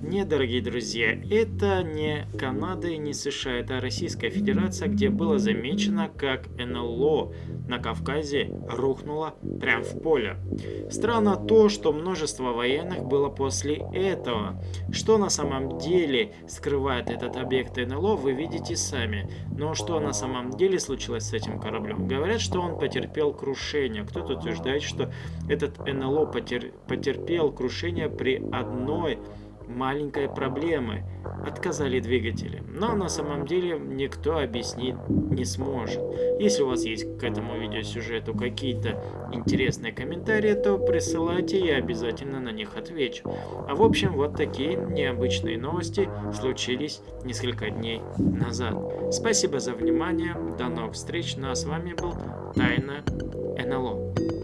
Нет, дорогие друзья, это не Канада и не США, это Российская Федерация, где было замечено, как НЛО на Кавказе рухнуло прямо в поле. Странно то, что множество военных было после этого. Что на самом деле скрывает этот объект НЛО, вы видите сами. Но что на самом деле случилось с этим кораблем? Говорят, что он потерпел крушение. Кто-то утверждает, что этот НЛО потер... потерпел крушение при одной маленькой проблемы. Отказали двигатели. Но на самом деле никто объяснить не сможет. Если у вас есть к этому видеосюжету какие-то интересные комментарии, то присылайте, я обязательно на них отвечу. А в общем, вот такие необычные новости случились несколько дней назад. Спасибо за внимание, до новых встреч, ну а с вами был Тайна НЛО.